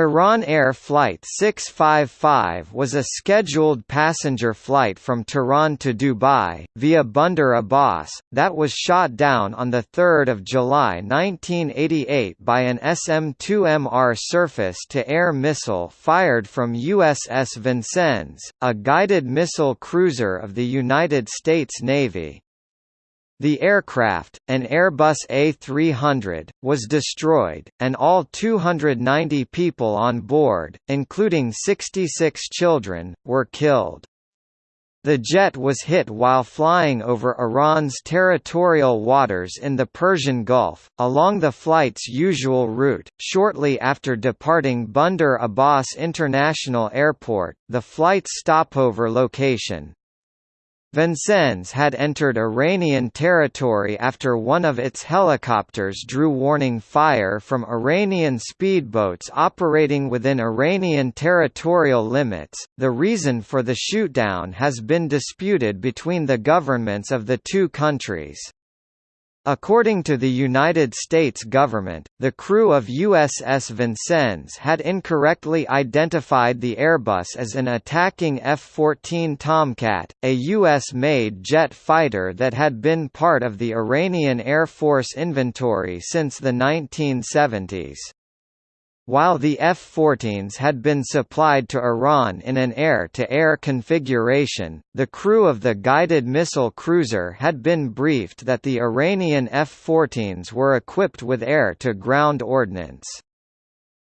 Iran Air Flight 655 was a scheduled passenger flight from Tehran to Dubai, via Bandar Abbas, that was shot down on 3 July 1988 by an SM-2MR surface-to-air missile fired from USS Vincennes, a guided missile cruiser of the United States Navy. The aircraft, an Airbus A300, was destroyed, and all 290 people on board, including 66 children, were killed. The jet was hit while flying over Iran's territorial waters in the Persian Gulf, along the flight's usual route. Shortly after departing Bandar Abbas International Airport, the flight's stopover location, Vincennes had entered Iranian territory after one of its helicopters drew warning fire from Iranian speedboats operating within Iranian territorial limits. The reason for the shootdown has been disputed between the governments of the two countries. According to the United States government, the crew of USS Vincennes had incorrectly identified the Airbus as an attacking F-14 Tomcat, a U.S.-made jet fighter that had been part of the Iranian Air Force inventory since the 1970s. While the F-14s had been supplied to Iran in an air-to-air -air configuration, the crew of the guided missile cruiser had been briefed that the Iranian F-14s were equipped with air-to-ground ordnance.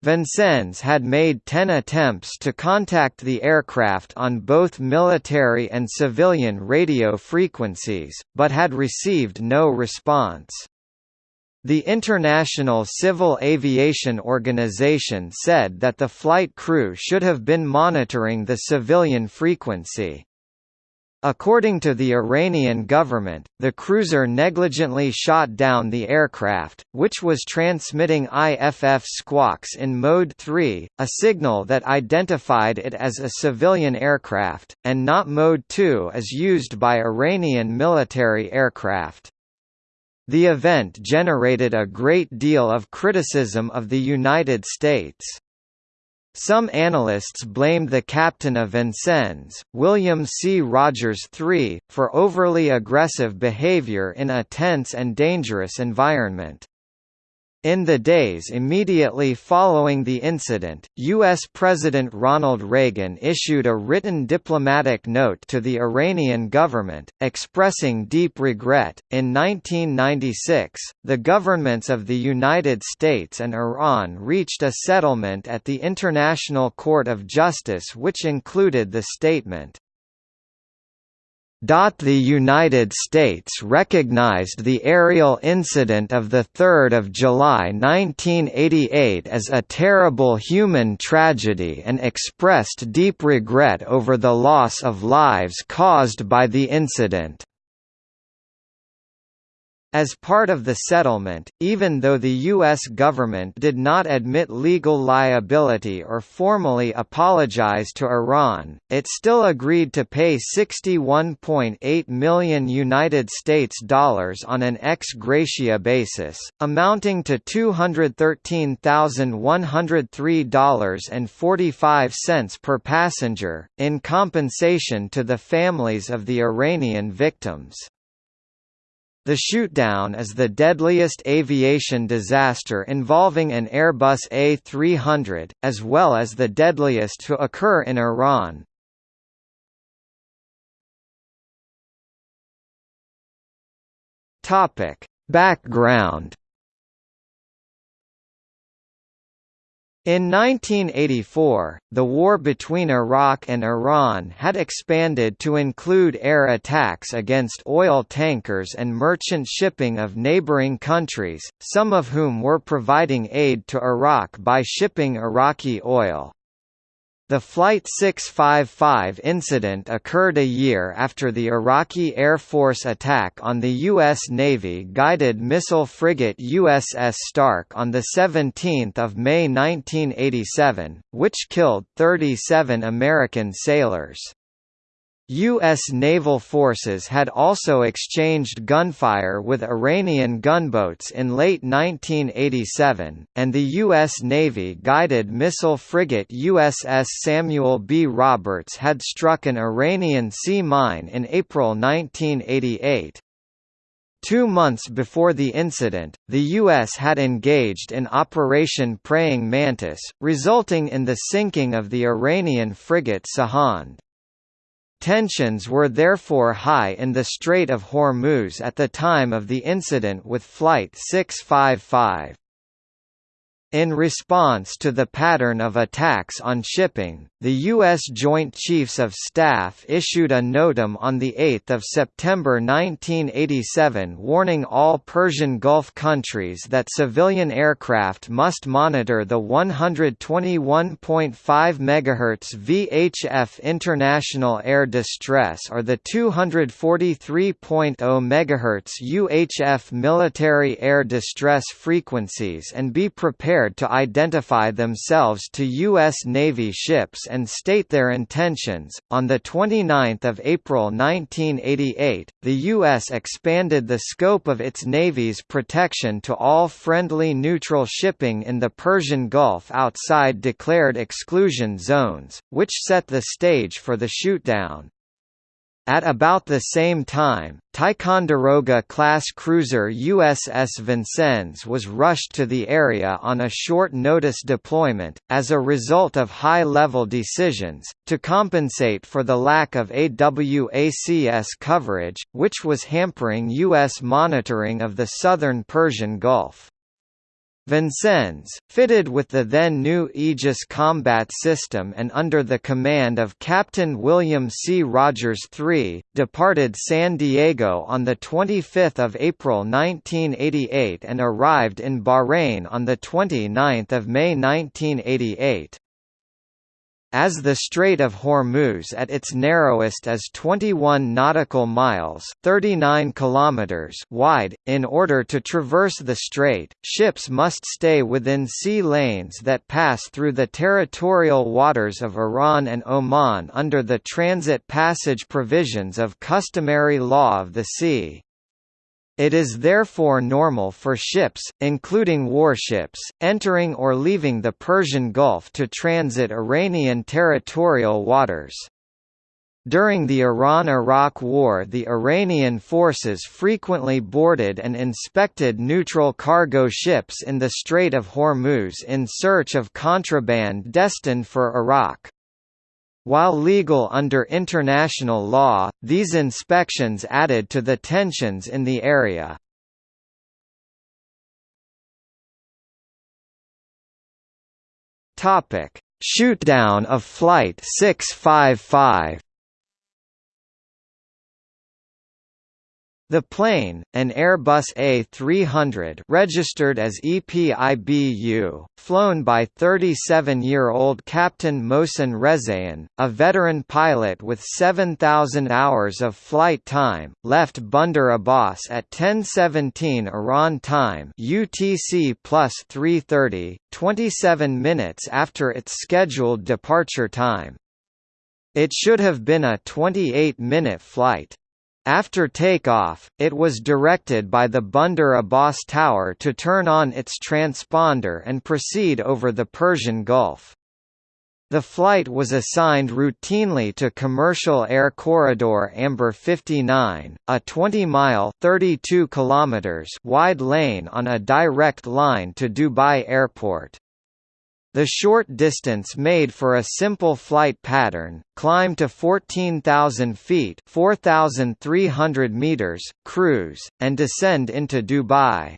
Vincennes had made ten attempts to contact the aircraft on both military and civilian radio frequencies, but had received no response. The International Civil Aviation Organization said that the flight crew should have been monitoring the civilian frequency. According to the Iranian government, the cruiser negligently shot down the aircraft, which was transmitting IFF squawks in Mode 3, a signal that identified it as a civilian aircraft, and not Mode 2 as used by Iranian military aircraft. The event generated a great deal of criticism of the United States. Some analysts blamed the captain of Vincennes, William C. Rogers III, for overly aggressive behavior in a tense and dangerous environment. In the days immediately following the incident, U.S. President Ronald Reagan issued a written diplomatic note to the Iranian government, expressing deep regret. In 1996, the governments of the United States and Iran reached a settlement at the International Court of Justice which included the statement, the United States recognized the aerial incident of 3 July 1988 as a terrible human tragedy and expressed deep regret over the loss of lives caused by the incident. As part of the settlement, even though the U.S. government did not admit legal liability or formally apologize to Iran, it still agreed to pay 61.8 million United States dollars on an ex gratia basis, amounting to $213,103.45 per passenger, in compensation to the families of the Iranian victims. The shootdown is the deadliest aviation disaster involving an Airbus A300, as well as the deadliest to occur in Iran. Background In 1984, the war between Iraq and Iran had expanded to include air attacks against oil tankers and merchant shipping of neighboring countries, some of whom were providing aid to Iraq by shipping Iraqi oil. The Flight 655 incident occurred a year after the Iraqi Air Force attack on the U.S. Navy guided missile frigate USS Stark on 17 May 1987, which killed 37 American sailors. U.S. naval forces had also exchanged gunfire with Iranian gunboats in late 1987, and the U.S. Navy guided missile frigate USS Samuel B. Roberts had struck an Iranian sea mine in April 1988. Two months before the incident, the U.S. had engaged in Operation Praying Mantis, resulting in the sinking of the Iranian frigate Sahand. Tensions were therefore high in the Strait of Hormuz at the time of the incident with Flight 655. In response to the pattern of attacks on shipping, the U.S. Joint Chiefs of Staff issued a NOTAM on 8 September 1987 warning all Persian Gulf countries that civilian aircraft must monitor the 121.5 MHz VHF International Air Distress or the 243.0 MHz UHF Military Air Distress frequencies and be prepared prepared to identify themselves to U.S. Navy ships and state their intentions. On 29 April 1988, the U.S. expanded the scope of its Navy's protection to all friendly neutral shipping in the Persian Gulf outside declared exclusion zones, which set the stage for the shootdown. At about the same time, Ticonderoga-class cruiser USS Vincennes was rushed to the area on a short-notice deployment, as a result of high-level decisions, to compensate for the lack of AWACS coverage, which was hampering U.S. monitoring of the southern Persian Gulf. Vincennes, fitted with the then new Aegis combat system and under the command of Captain William C. Rogers III, departed San Diego on 25 April 1988 and arrived in Bahrain on 29 May 1988. As the Strait of Hormuz at its narrowest is 21 nautical miles 39 kilometers wide, in order to traverse the strait, ships must stay within sea lanes that pass through the territorial waters of Iran and Oman under the transit passage provisions of customary law of the sea. It is therefore normal for ships, including warships, entering or leaving the Persian Gulf to transit Iranian territorial waters. During the Iran–Iraq War the Iranian forces frequently boarded and inspected neutral cargo ships in the Strait of Hormuz in search of contraband destined for Iraq. While legal under international law, these inspections added to the tensions in the area. Topic: Shootdown of Flight 655 The plane, an Airbus A300 registered as EPIBU, flown by 37-year-old Captain Mohsen Rezaeian, a veteran pilot with 7,000 hours of flight time, left Bandar Abbas at 10:17 Iran time (UTC 3:30), 27 minutes after its scheduled departure time. It should have been a 28-minute flight. After takeoff, it was directed by the Bandar Abbas Tower to turn on its transponder and proceed over the Persian Gulf. The flight was assigned routinely to Commercial Air Corridor Amber 59, a 20-mile (32 kilometers) wide lane on a direct line to Dubai Airport. The short distance made for a simple flight pattern, climb to 14,000 feet 4,300 meters, cruise, and descend into Dubai.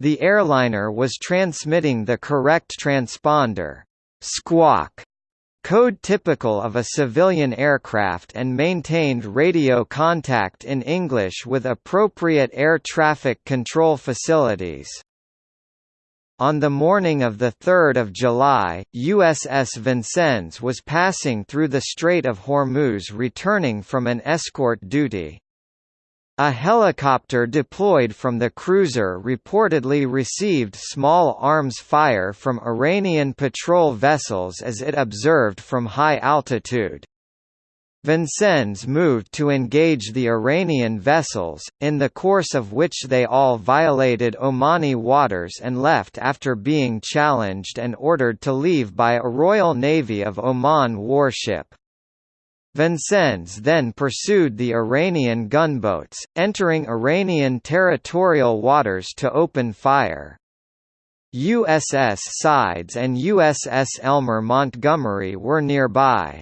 The airliner was transmitting the correct transponder squawk code typical of a civilian aircraft and maintained radio contact in English with appropriate air traffic control facilities. On the morning of 3 July, USS Vincennes was passing through the Strait of Hormuz returning from an escort duty. A helicopter deployed from the cruiser reportedly received small arms fire from Iranian patrol vessels as it observed from high altitude. Vincennes moved to engage the Iranian vessels, in the course of which they all violated Omani waters and left after being challenged and ordered to leave by a Royal Navy of Oman warship. Vincennes then pursued the Iranian gunboats, entering Iranian territorial waters to open fire. USS Sides and USS Elmer Montgomery were nearby.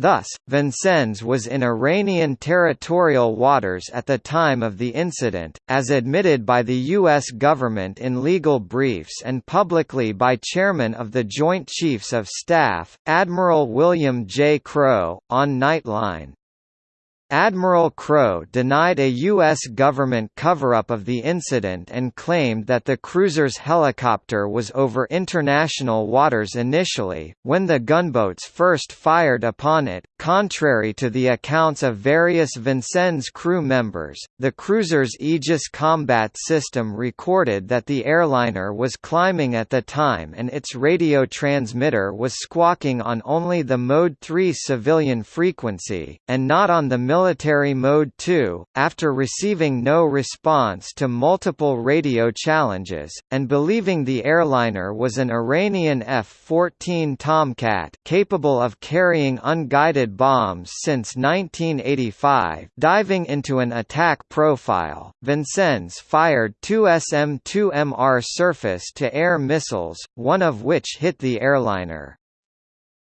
Thus, Vincennes was in Iranian territorial waters at the time of the incident, as admitted by the U.S. government in legal briefs and publicly by Chairman of the Joint Chiefs of Staff, Admiral William J. Crowe, on Nightline. Admiral Crowe denied a U.S. government cover-up of the incident and claimed that the cruiser's helicopter was over international waters initially, when the gunboats first fired upon it. Contrary to the accounts of various Vincennes crew members, the cruiser's Aegis combat system recorded that the airliner was climbing at the time and its radio transmitter was squawking on only the Mode 3 civilian frequency, and not on the military Mode 2, after receiving no response to multiple radio challenges, and believing the airliner was an Iranian F-14 Tomcat capable of carrying unguided bombs since 1985 diving into an attack profile, Vincennes fired two SM-2MR surface-to-air missiles, one of which hit the airliner.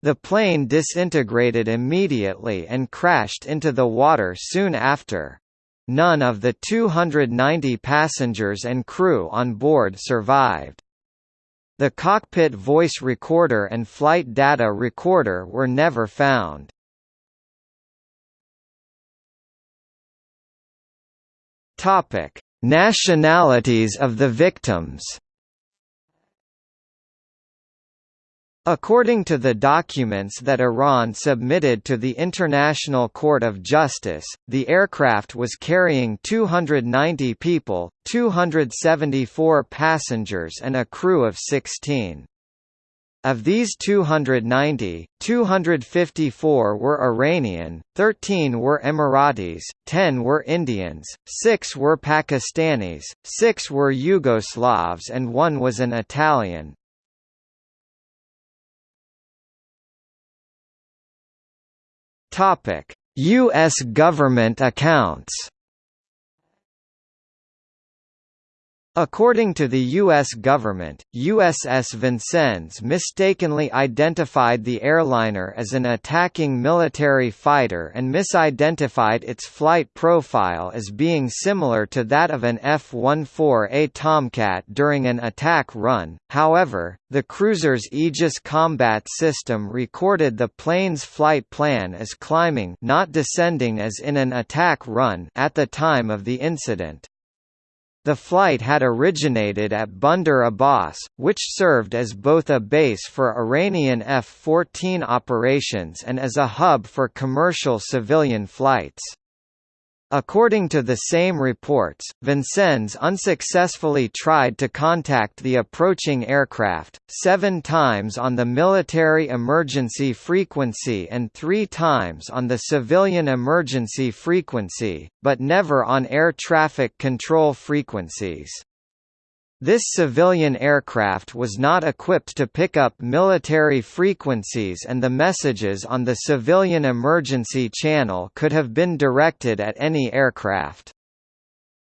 The plane disintegrated immediately and crashed into the water soon after. None of the 290 passengers and crew on board survived. The cockpit voice recorder and flight data recorder were never found. Topic: Nationalities of the victims According to the documents that Iran submitted to the International Court of Justice, the aircraft was carrying 290 people, 274 passengers and a crew of 16. Of these 290, 254 were Iranian, 13 were Emiratis, 10 were Indians, 6 were Pakistanis, 6 were Yugoslavs and 1 was an Italian. US government accounts. According to the U.S. government, USS Vincennes mistakenly identified the airliner as an attacking military fighter and misidentified its flight profile as being similar to that of an F-14A Tomcat during an attack run. However, the cruiser's Aegis combat system recorded the plane's flight plan as climbing not descending as in an attack run at the time of the incident. The flight had originated at Bandar Abbas, which served as both a base for Iranian F-14 operations and as a hub for commercial civilian flights. According to the same reports, Vincennes unsuccessfully tried to contact the approaching aircraft, seven times on the military emergency frequency and three times on the civilian emergency frequency, but never on air traffic control frequencies. This civilian aircraft was not equipped to pick up military frequencies and the messages on the civilian emergency channel could have been directed at any aircraft.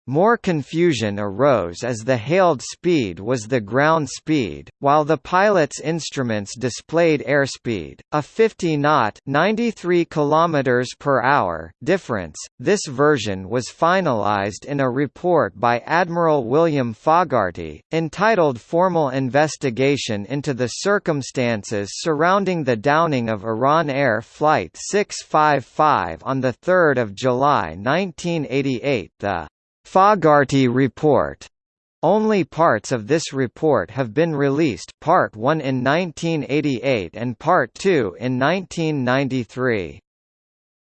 More confusion arose as the hailed speed was the ground speed, while the pilot's instruments displayed airspeed, a 50 knot (93 km per hour) difference. This version was finalized in a report by Admiral William Fogarty, entitled Formal Investigation into the Circumstances Surrounding the Downing of Iran Air Flight 655 on 3 July 1988 The Fogarty Report. Only parts of this report have been released Part 1 in 1988 and Part 2 in 1993.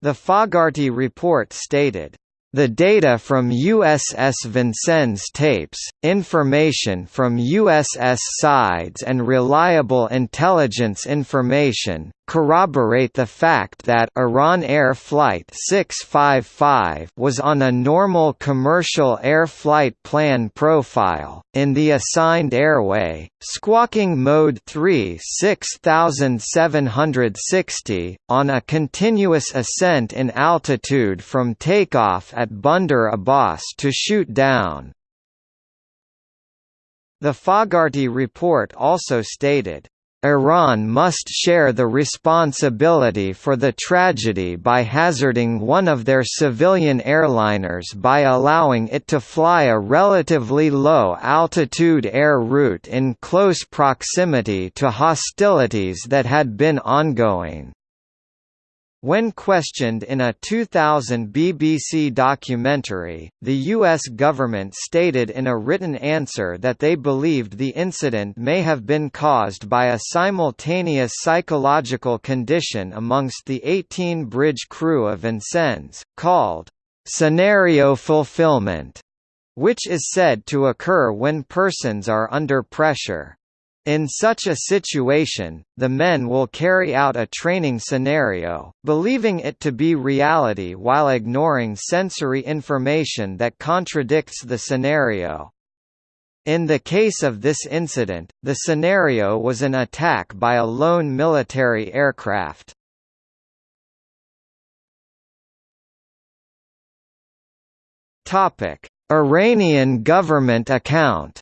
The Fogarty Report stated, the data from USS Vincennes tapes, information from USS Sides and reliable intelligence information, corroborate the fact that Iran Air Flight 655 was on a normal commercial air flight plan profile, in the assigned airway, squawking mode 3 6760, on a continuous ascent in altitude from takeoff at Bandar Abbas to shoot down. The Fogarty report also stated, Iran must share the responsibility for the tragedy by hazarding one of their civilian airliners by allowing it to fly a relatively low-altitude air route in close proximity to hostilities that had been ongoing. When questioned in a 2000 BBC documentary, the U.S. government stated in a written answer that they believed the incident may have been caused by a simultaneous psychological condition amongst the 18 bridge crew of Vincennes, called scenario fulfillment, which is said to occur when persons are under pressure. In such a situation, the men will carry out a training scenario, believing it to be reality while ignoring sensory information that contradicts the scenario. In the case of this incident, the scenario was an attack by a lone military aircraft. Iranian government account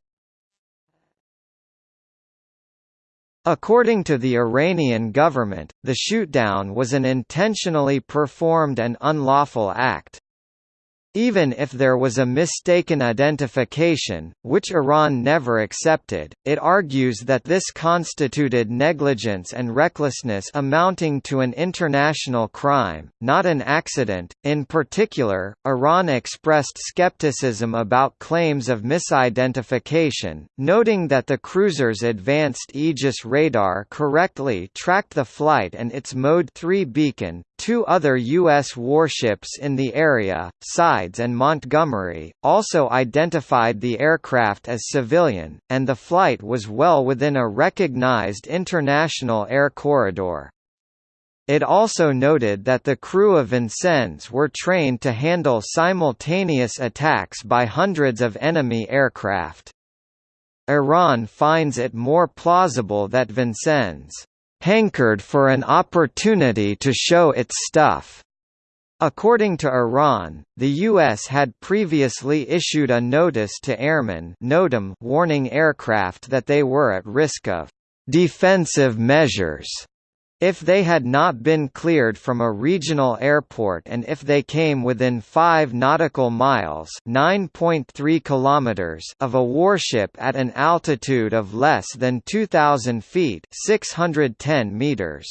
According to the Iranian government, the shootdown was an intentionally performed and unlawful act. Even if there was a mistaken identification, which Iran never accepted, it argues that this constituted negligence and recklessness amounting to an international crime, not an accident. In particular, Iran expressed skepticism about claims of misidentification, noting that the cruiser's advanced Aegis radar correctly tracked the flight and its Mode 3 beacon, Two other U.S. warships in the area, Sides and Montgomery, also identified the aircraft as civilian, and the flight was well within a recognized international air corridor. It also noted that the crew of Vincennes were trained to handle simultaneous attacks by hundreds of enemy aircraft. Iran finds it more plausible that Vincennes hankered for an opportunity to show its stuff. According to Iran, the U.S. had previously issued a notice to airmen warning aircraft that they were at risk of defensive measures if they had not been cleared from a regional airport and if they came within 5 nautical miles (9.3 kilometers) of a warship at an altitude of less than 2000 feet (610 meters).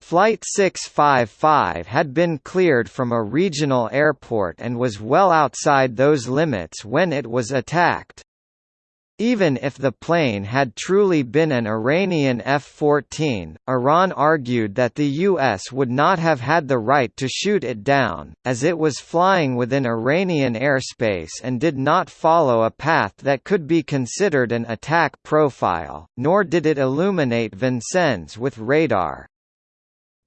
Flight 655 had been cleared from a regional airport and was well outside those limits when it was attacked. Even if the plane had truly been an Iranian F-14, Iran argued that the U.S. would not have had the right to shoot it down, as it was flying within Iranian airspace and did not follow a path that could be considered an attack profile, nor did it illuminate Vincennes with radar.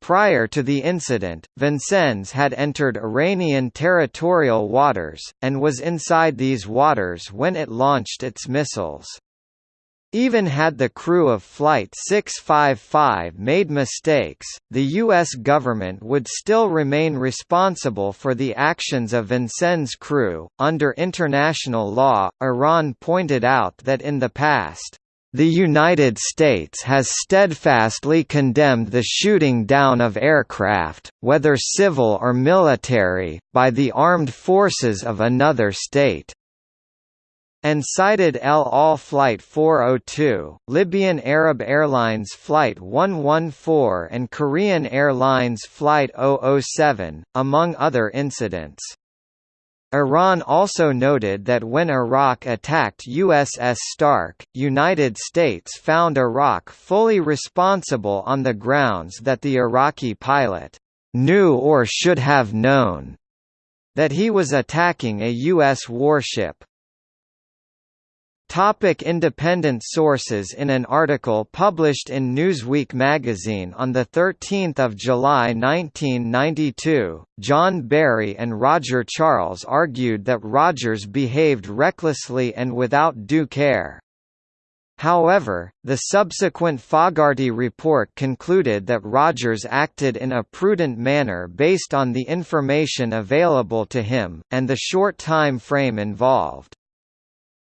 Prior to the incident, Vincennes had entered Iranian territorial waters, and was inside these waters when it launched its missiles. Even had the crew of Flight 655 made mistakes, the U.S. government would still remain responsible for the actions of Vincennes' crew. Under international law, Iran pointed out that in the past, the United States has steadfastly condemned the shooting down of aircraft, whether civil or military, by the armed forces of another state and cited El Al Flight 402, Libyan Arab Airlines Flight 114 and Korean Airlines Flight 007, among other incidents. Iran also noted that when Iraq attacked USS Stark, United States found Iraq fully responsible on the grounds that the Iraqi pilot knew or should have known that he was attacking a U.S. warship. Topic independent sources In an article published in Newsweek magazine on 13 July 1992, John Barry and Roger Charles argued that Rogers behaved recklessly and without due care. However, the subsequent Fogarty report concluded that Rogers acted in a prudent manner based on the information available to him, and the short time frame involved.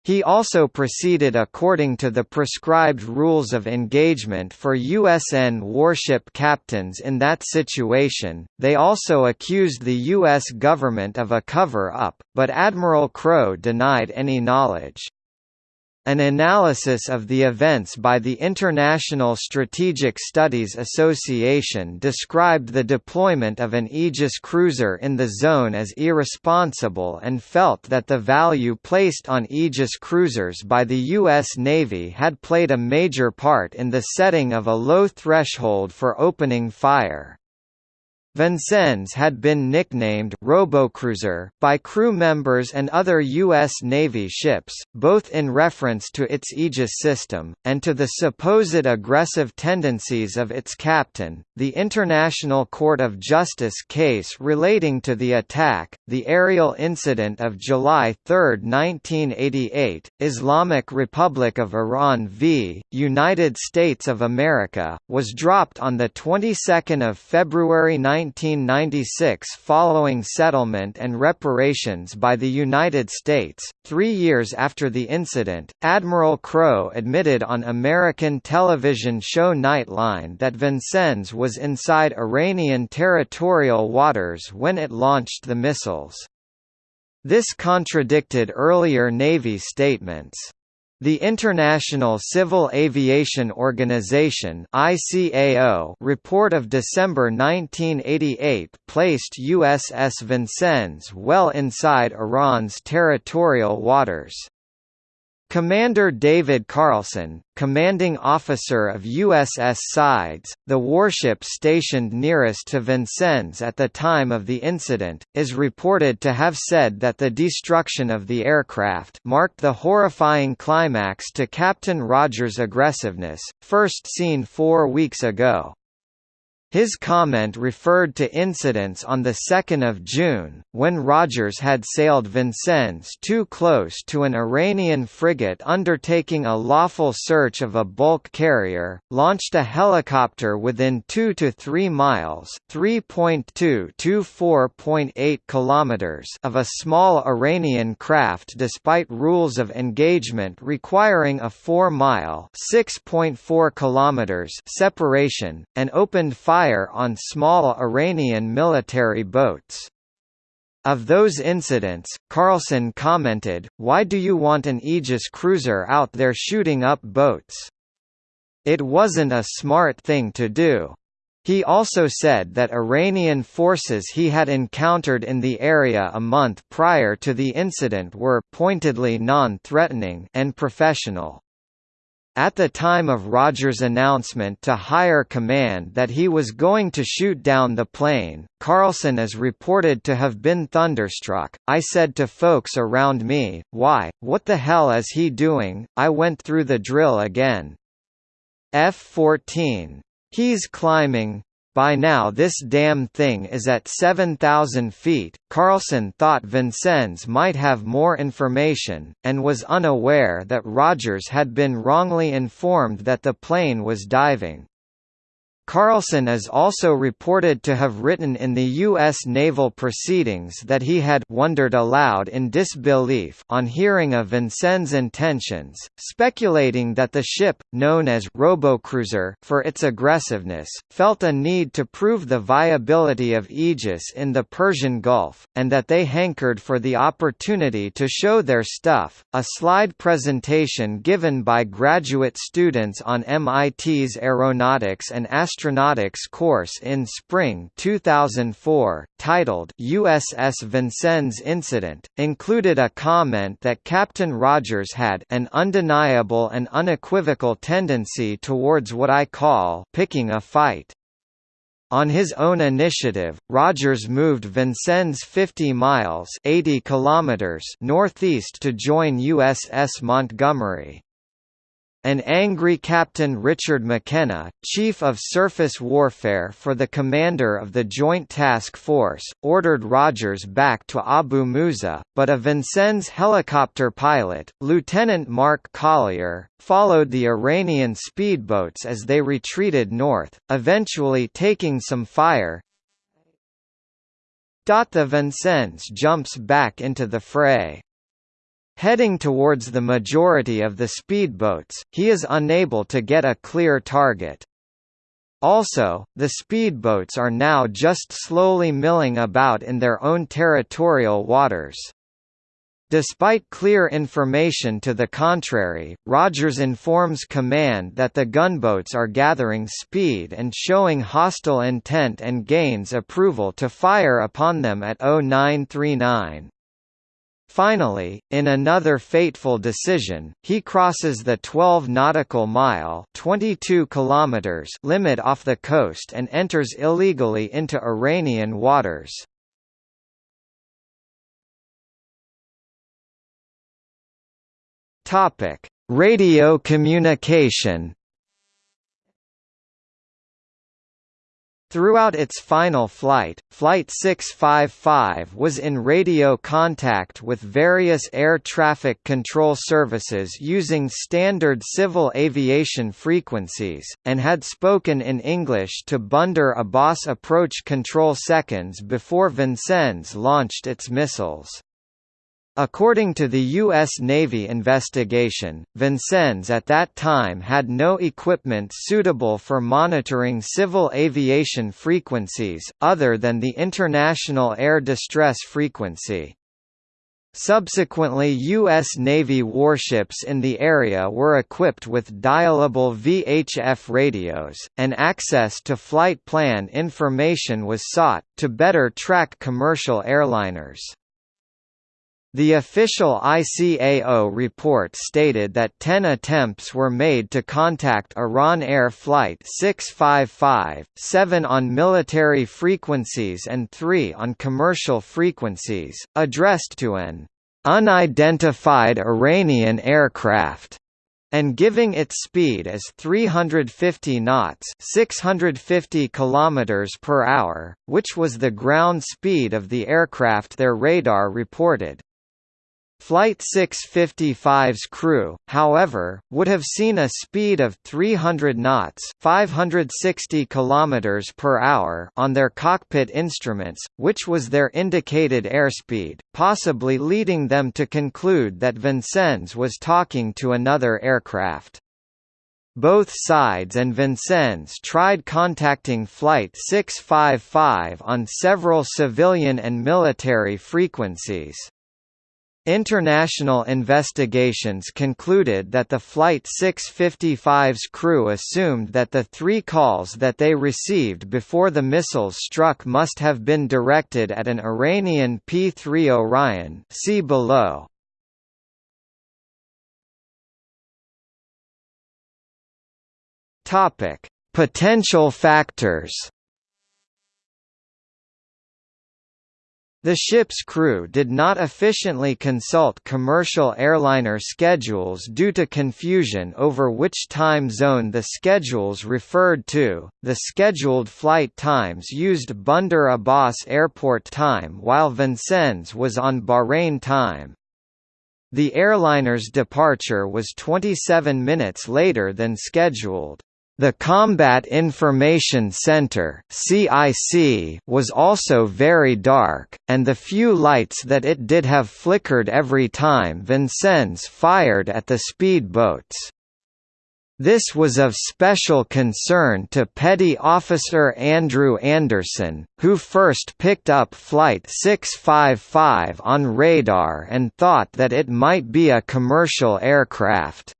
He also proceeded according to the prescribed rules of engagement for USN warship captains in that situation. They also accused the U.S. government of a cover up, but Admiral Crowe denied any knowledge. An analysis of the events by the International Strategic Studies Association described the deployment of an Aegis cruiser in the zone as irresponsible and felt that the value placed on Aegis cruisers by the U.S. Navy had played a major part in the setting of a low threshold for opening fire. Vincennes had been nicknamed Robocruiser by crew members and other U.S. Navy ships, both in reference to its Aegis system, and to the supposed aggressive tendencies of its captain. The International Court of Justice case relating to the attack, the aerial incident of July 3, 1988, Islamic Republic of Iran v. United States of America, was dropped on the 22nd of February 19 1996 following settlement and reparations by the United States. Three years after the incident, Admiral Crowe admitted on American television show Nightline that Vincennes was inside Iranian territorial waters when it launched the missiles. This contradicted earlier Navy statements. The International Civil Aviation Organization (ICAO) report of December 1988 placed USS Vincennes well inside Iran's territorial waters. Commander David Carlson, commanding officer of USS Sides, the warship stationed nearest to Vincennes at the time of the incident, is reported to have said that the destruction of the aircraft marked the horrifying climax to Captain Rogers' aggressiveness, first seen four weeks ago. His comment referred to incidents on 2 June, when Rogers had sailed Vincennes too close to an Iranian frigate undertaking a lawful search of a bulk carrier, launched a helicopter within 2 to 3 miles (3.2 to 4.8 kilometers) of a small Iranian craft despite rules of engagement requiring a 4-mile (6.4 kilometers) separation, and opened fire fire on small Iranian military boats. Of those incidents, Carlson commented, Why do you want an Aegis cruiser out there shooting up boats? It wasn't a smart thing to do. He also said that Iranian forces he had encountered in the area a month prior to the incident were pointedly non-threatening and professional. At the time of Rogers' announcement to higher command that he was going to shoot down the plane, Carlson is reported to have been thunderstruck. I said to folks around me, why, what the hell is he doing? I went through the drill again. F-14. He's climbing, by now this damn thing is at 7,000 feet. Carlson thought Vincennes might have more information, and was unaware that Rogers had been wrongly informed that the plane was diving. Carlson is also reported to have written in the U.S. naval proceedings that he had wondered aloud in disbelief on hearing of Vincennes' intentions, speculating that the ship, known as Robocruiser for its aggressiveness, felt a need to prove the viability of Aegis in the Persian Gulf, and that they hankered for the opportunity to show their stuff. A slide presentation given by graduate students on MIT's Aeronautics and Astronautics astronautics course in spring 2004, titled USS Vincennes Incident, included a comment that Captain Rogers had an undeniable and unequivocal tendency towards what I call picking a fight. On his own initiative, Rogers moved Vincennes 50 miles 80 kilometers northeast to join USS Montgomery. An angry Captain Richard McKenna, Chief of Surface Warfare for the commander of the Joint Task Force, ordered Rogers back to Abu Musa, but a Vincennes helicopter pilot, Lieutenant Mark Collier, followed the Iranian speedboats as they retreated north, eventually taking some fire. The Vincennes jumps back into the fray. Heading towards the majority of the speedboats, he is unable to get a clear target. Also, the speedboats are now just slowly milling about in their own territorial waters. Despite clear information to the contrary, Rogers informs command that the gunboats are gathering speed and showing hostile intent and gains approval to fire upon them at 0939. Finally, in another fateful decision, he crosses the 12 nautical mile (22 kilometers) limit off the coast and enters illegally into Iranian waters. Topic: Radio communication. Throughout its final flight, Flight 655 was in radio contact with various air traffic control services using standard civil aviation frequencies, and had spoken in English to Bandar Abbas approach control seconds before Vincennes launched its missiles. According to the U.S. Navy investigation, Vincennes at that time had no equipment suitable for monitoring civil aviation frequencies, other than the International Air Distress Frequency. Subsequently U.S. Navy warships in the area were equipped with dialable VHF radios, and access to flight plan information was sought, to better track commercial airliners. The official ICAO report stated that 10 attempts were made to contact Iran Air Flight 655, 7 on military frequencies and 3 on commercial frequencies, addressed to an unidentified Iranian aircraft and giving its speed as 350 knots 650 kilometers per hour, which was the ground speed of the aircraft their radar reported. Flight 655's crew, however, would have seen a speed of 300 knots 560 km on their cockpit instruments, which was their indicated airspeed, possibly leading them to conclude that Vincennes was talking to another aircraft. Both sides and Vincennes tried contacting Flight 655 on several civilian and military frequencies. International investigations concluded that the Flight 655's crew assumed that the three calls that they received before the missiles struck must have been directed at an Iranian P-3 Orion see below. Potential factors The ship's crew did not efficiently consult commercial airliner schedules due to confusion over which time zone the schedules referred to. The scheduled flight times used Bandar Abbas Airport time while Vincennes was on Bahrain time. The airliner's departure was 27 minutes later than scheduled. The Combat Information Center (CIC) was also very dark, and the few lights that it did have flickered every time Vincennes fired at the speedboats. This was of special concern to Petty Officer Andrew Anderson, who first picked up Flight 655 on radar and thought that it might be a commercial aircraft.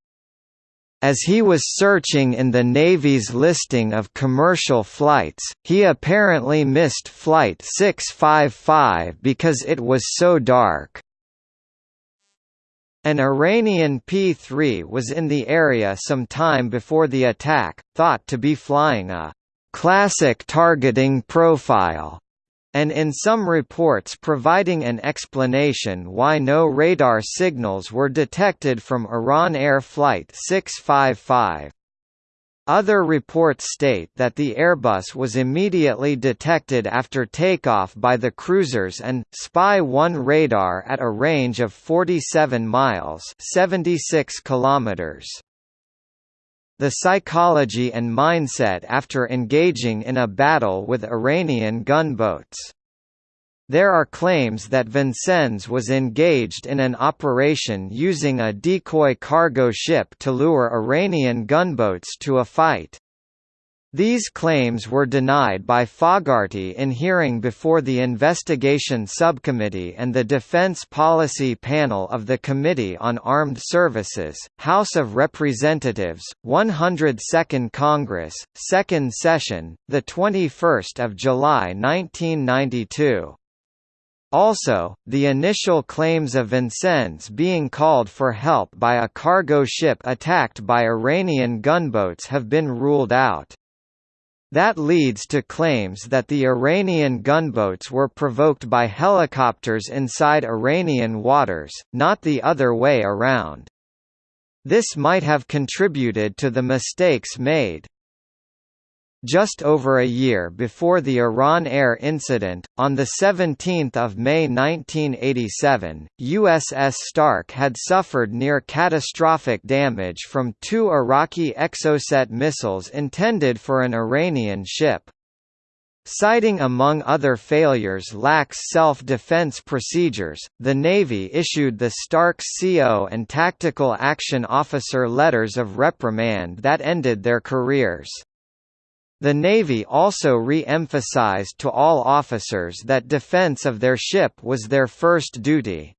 As he was searching in the Navy's listing of commercial flights, he apparently missed Flight 655 because it was so dark. An Iranian P-3 was in the area some time before the attack, thought to be flying a classic targeting profile and in some reports providing an explanation why no radar signals were detected from Iran Air Flight 655. Other reports state that the Airbus was immediately detected after takeoff by the cruisers and Spy-1 radar at a range of 47 miles 76 kilometers. The psychology and mindset after engaging in a battle with Iranian gunboats there are claims that Vincennes was engaged in an operation using a decoy cargo ship to lure Iranian gunboats to a fight. These claims were denied by Fogarty in hearing before the Investigation Subcommittee and the Defense Policy Panel of the Committee on Armed Services, House of Representatives, 102nd Congress, 2nd Session, 21 July 1992. Also, the initial claims of Vincennes being called for help by a cargo ship attacked by Iranian gunboats have been ruled out. That leads to claims that the Iranian gunboats were provoked by helicopters inside Iranian waters, not the other way around. This might have contributed to the mistakes made. Just over a year before the Iran Air incident, on 17 May 1987, USS Stark had suffered near catastrophic damage from two Iraqi Exocet missiles intended for an Iranian ship. Citing among other failures lax self-defense procedures, the Navy issued the Stark CO and Tactical Action Officer letters of reprimand that ended their careers. The Navy also re-emphasized to all officers that defense of their ship was their first duty.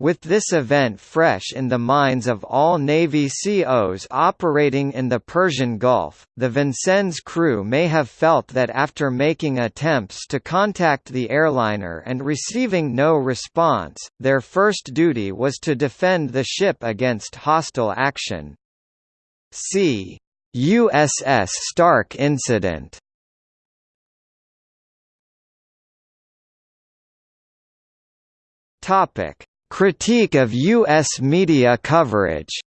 With this event fresh in the minds of all Navy COs operating in the Persian Gulf, the Vincennes crew may have felt that after making attempts to contact the airliner and receiving no response, their first duty was to defend the ship against hostile action. See USS Stark incident Topic: Critique of U.S. media coverage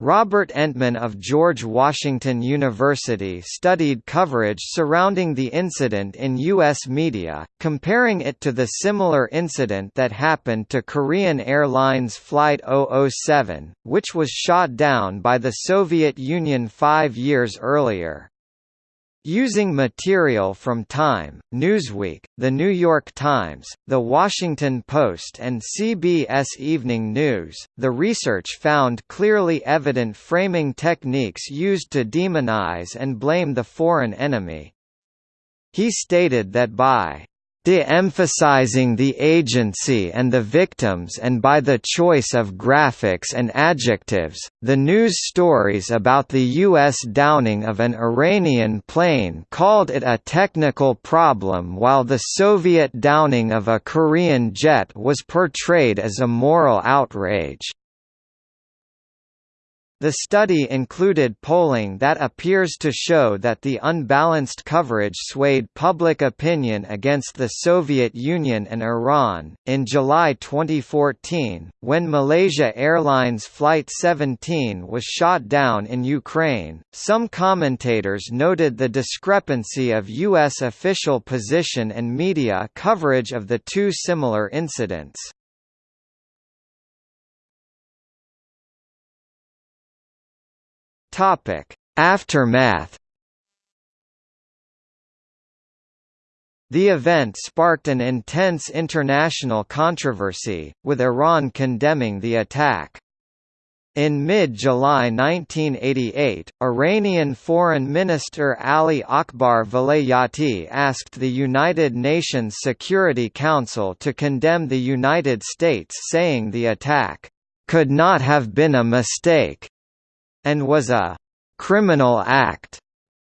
Robert Entman of George Washington University studied coverage surrounding the incident in U.S. media, comparing it to the similar incident that happened to Korean Airlines Flight 007, which was shot down by the Soviet Union five years earlier. Using material from Time, Newsweek, The New York Times, The Washington Post and CBS Evening News, the research found clearly evident framing techniques used to demonize and blame the foreign enemy. He stated that by de-emphasizing the agency and the victims and by the choice of graphics and adjectives, the news stories about the U.S. downing of an Iranian plane called it a technical problem while the Soviet downing of a Korean jet was portrayed as a moral outrage. The study included polling that appears to show that the unbalanced coverage swayed public opinion against the Soviet Union and Iran. In July 2014, when Malaysia Airlines Flight 17 was shot down in Ukraine, some commentators noted the discrepancy of U.S. official position and media coverage of the two similar incidents. Topic: Aftermath. The event sparked an intense international controversy, with Iran condemning the attack. In mid-July 1988, Iranian Foreign Minister Ali Akbar Velayati asked the United Nations Security Council to condemn the United States saying the attack, "...could not have been a mistake." And was a criminal act,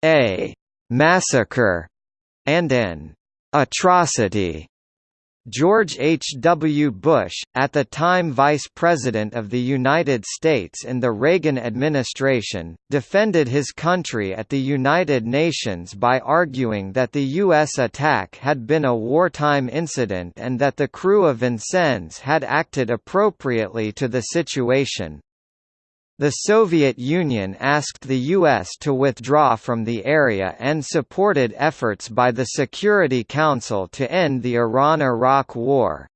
a massacre, and an atrocity. George H. W. Bush, at the time Vice President of the United States in the Reagan administration, defended his country at the United Nations by arguing that the U.S. attack had been a wartime incident and that the crew of Vincennes had acted appropriately to the situation. The Soviet Union asked the U.S. to withdraw from the area and supported efforts by the Security Council to end the Iran–Iraq War.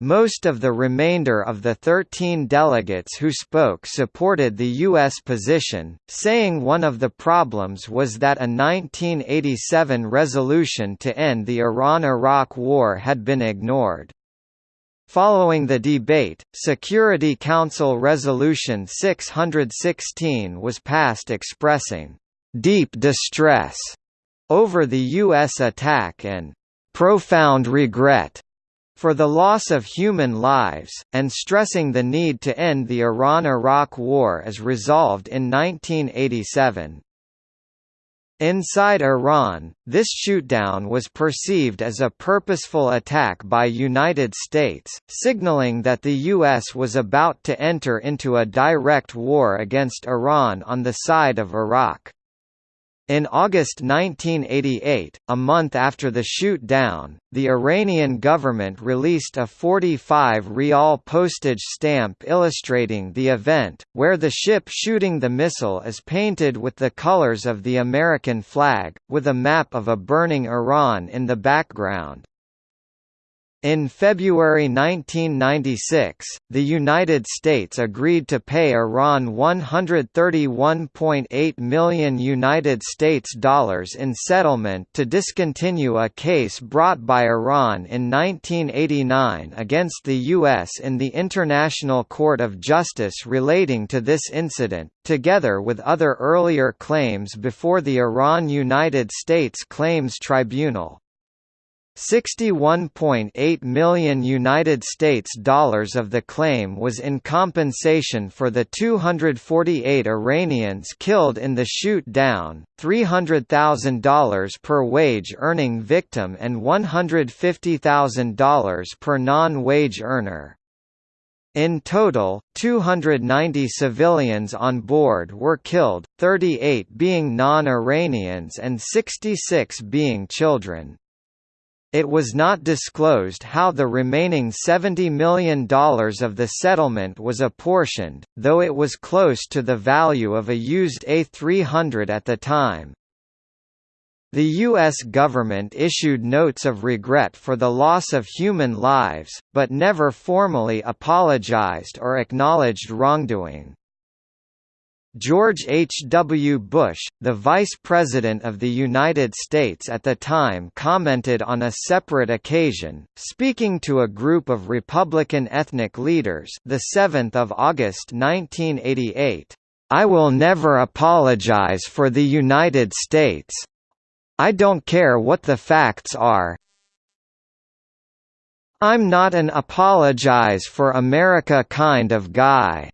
Most of the remainder of the 13 delegates who spoke supported the U.S. position, saying one of the problems was that a 1987 resolution to end the Iran–Iraq War had been ignored. Following the debate, Security Council Resolution 616 was passed expressing «deep distress» over the U.S. attack and «profound regret» for the loss of human lives, and stressing the need to end the Iran–Iraq War as resolved in 1987. Inside Iran, this shootdown was perceived as a purposeful attack by United States, signaling that the U.S. was about to enter into a direct war against Iran on the side of Iraq. In August 1988, a month after the shoot-down, the Iranian government released a 45 rial postage stamp illustrating the event, where the ship shooting the missile is painted with the colors of the American flag, with a map of a burning Iran in the background. In February 1996, the United States agreed to pay Iran 131.8 million United States dollars in settlement to discontinue a case brought by Iran in 1989 against the US in the International Court of Justice relating to this incident, together with other earlier claims before the Iran-United States Claims Tribunal. 61.8 million United States dollars of the claim was in compensation for the 248 Iranians killed in the shoot-down, $300,000 per wage-earning victim and $150,000 per non-wage earner. In total, 290 civilians on board were killed, 38 being non-Iranians and 66 being children. It was not disclosed how the remaining $70 million of the settlement was apportioned, though it was close to the value of a used A300 at the time. The U.S. government issued notes of regret for the loss of human lives, but never formally apologized or acknowledged wrongdoing. George H. W. Bush, the Vice President of the United States at the time commented on a separate occasion, speaking to a group of Republican ethnic leaders the 7th of August 1988, "I will never apologize for the United States. I don't care what the facts are. I'm not an apologize for America kind of guy."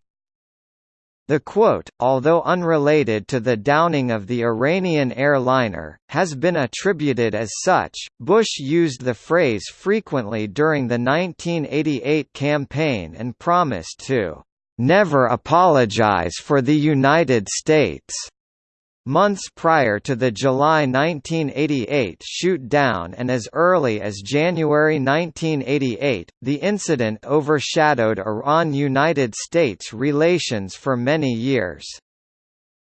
The quote, although unrelated to the downing of the Iranian airliner, has been attributed as such. Bush used the phrase frequently during the 1988 campaign and promised to never apologize for the United States months prior to the July 1988 shoot-down and as early as January 1988, the incident overshadowed Iran–United States relations for many years.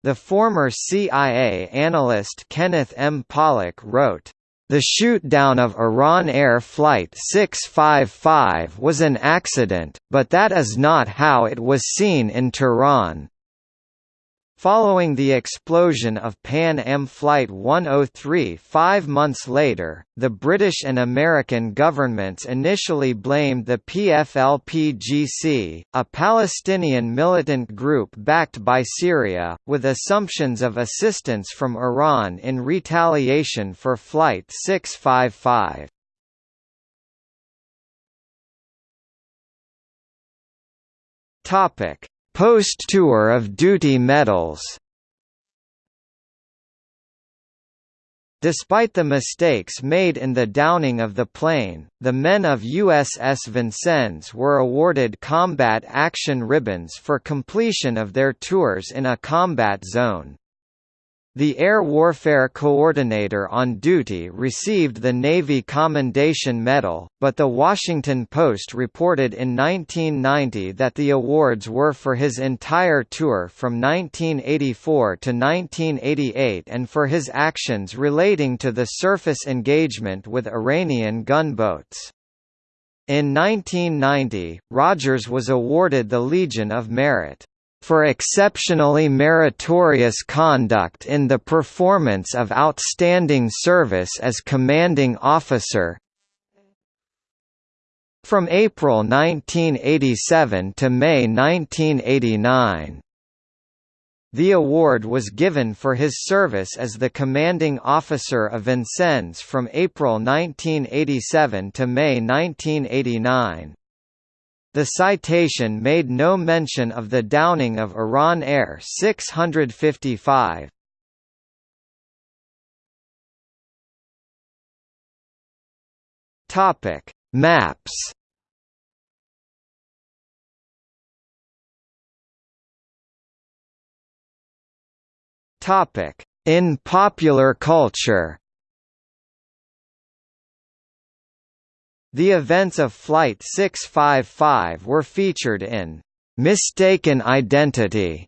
The former CIA analyst Kenneth M. Pollack wrote, the shoot-down of Iran Air Flight 655 was an accident, but that is not how it was seen in Tehran. Following the explosion of Pan Am Flight 103 five months later, the British and American governments initially blamed the PFLP-GC, a Palestinian militant group backed by Syria, with assumptions of assistance from Iran in retaliation for Flight 655. Topic Post-tour of duty medals Despite the mistakes made in the downing of the plane, the men of USS Vincennes were awarded Combat Action Ribbons for completion of their tours in a combat zone. The Air Warfare Coordinator on duty received the Navy Commendation Medal, but The Washington Post reported in 1990 that the awards were for his entire tour from 1984 to 1988 and for his actions relating to the surface engagement with Iranian gunboats. In 1990, Rogers was awarded the Legion of Merit for exceptionally meritorious conduct in the performance of outstanding service as commanding officer from April 1987 to May 1989. The award was given for his service as the commanding officer of Vincennes from April 1987 to May 1989. The citation made no mention of the downing of Iran Air 655. Topic: Maps. Topic: In popular culture. The events of Flight 655 were featured in Mistaken Identity,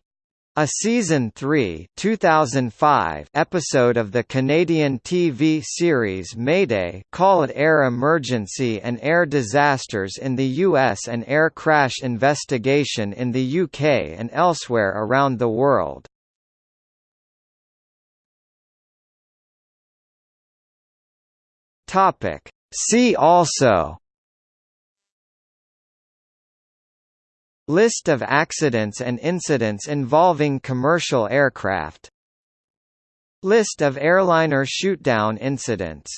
a season 3 2005 episode of the Canadian TV series Mayday Call it Air Emergency and Air Disasters in the US and Air Crash Investigation in the UK and elsewhere around the world. Topic See also List of accidents and incidents involving commercial aircraft List of airliner shootdown incidents